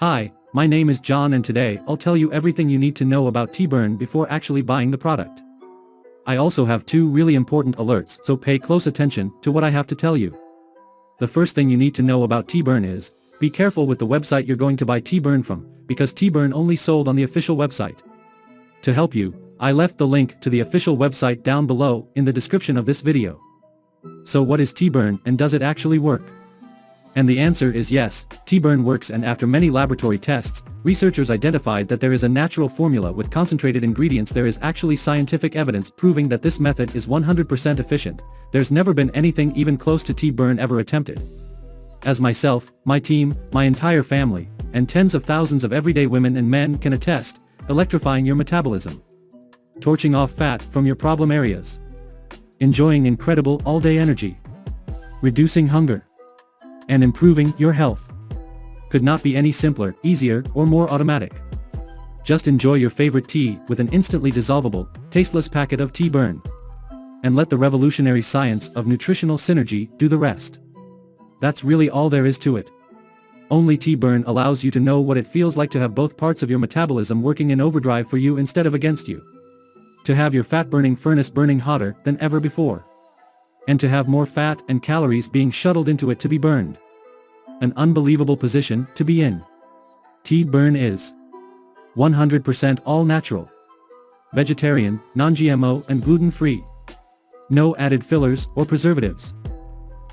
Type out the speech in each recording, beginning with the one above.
Hi, my name is John and today I'll tell you everything you need to know about Tea Burn before actually buying the product. I also have two really important alerts so pay close attention to what I have to tell you. The first thing you need to know about Tea Burn is, be careful with the website you're going to buy Tea Burn from, because Tea Burn only sold on the official website. To help you, I left the link to the official website down below in the description of this video. So what is Tea Burn and does it actually work? And the answer is yes, Tea Burn works and after many laboratory tests, researchers identified that there is a natural formula with concentrated ingredients there is actually scientific evidence proving that this method is 100% efficient, there's never been anything even close to Tea Burn ever attempted. As myself, my team, my entire family, and tens of thousands of everyday women and men can attest, electrifying your metabolism. Torching off fat from your problem areas. Enjoying incredible all-day energy. Reducing hunger and improving your health. Could not be any simpler, easier, or more automatic. Just enjoy your favorite tea with an instantly dissolvable, tasteless packet of Tea Burn. And let the revolutionary science of nutritional synergy do the rest. That's really all there is to it. Only Tea Burn allows you to know what it feels like to have both parts of your metabolism working in overdrive for you instead of against you. To have your fat-burning furnace burning hotter than ever before and to have more fat and calories being shuttled into it to be burned. An unbelievable position to be in. Tea Burn is 100% all natural, vegetarian, non-GMO and gluten-free. No added fillers or preservatives.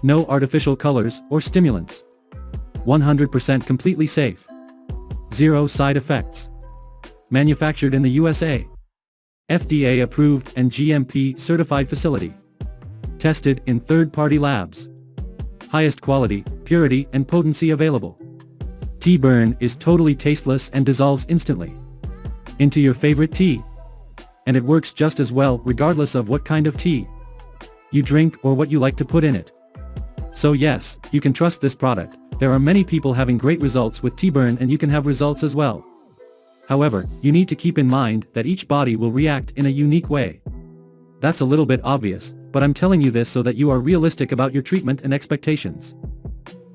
No artificial colors or stimulants. 100% completely safe. Zero side effects. Manufactured in the USA. FDA approved and GMP certified facility tested in third-party labs. Highest quality, purity and potency available. Tea Burn is totally tasteless and dissolves instantly. Into your favorite tea. And it works just as well regardless of what kind of tea you drink or what you like to put in it. So yes, you can trust this product, there are many people having great results with Tea Burn and you can have results as well. However, you need to keep in mind that each body will react in a unique way. That's a little bit obvious, but I'm telling you this so that you are realistic about your treatment and expectations.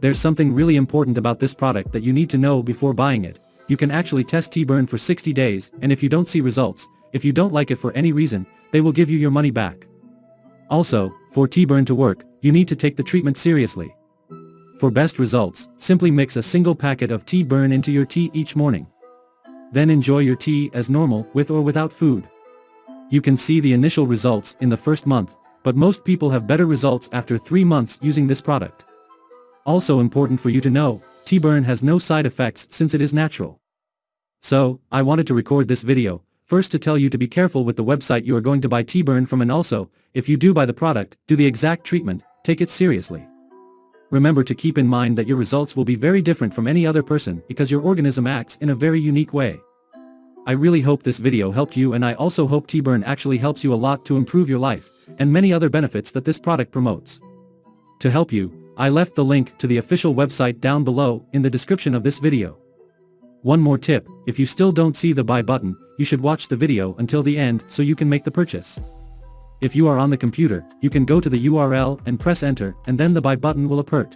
There's something really important about this product that you need to know before buying it. You can actually test Tea Burn for 60 days, and if you don't see results, if you don't like it for any reason, they will give you your money back. Also, for Tea Burn to work, you need to take the treatment seriously. For best results, simply mix a single packet of Tea Burn into your tea each morning. Then enjoy your tea as normal with or without food. You can see the initial results in the first month, but most people have better results after 3 months using this product. Also important for you to know, Tea Burn has no side effects since it is natural. So, I wanted to record this video, first to tell you to be careful with the website you are going to buy Tea Burn from and also, if you do buy the product, do the exact treatment, take it seriously. Remember to keep in mind that your results will be very different from any other person because your organism acts in a very unique way. I really hope this video helped you and I also hope Tea Burn actually helps you a lot to improve your life, and many other benefits that this product promotes. To help you, I left the link to the official website down below in the description of this video. One more tip, if you still don't see the buy button, you should watch the video until the end so you can make the purchase. If you are on the computer, you can go to the URL and press enter and then the buy button will appear.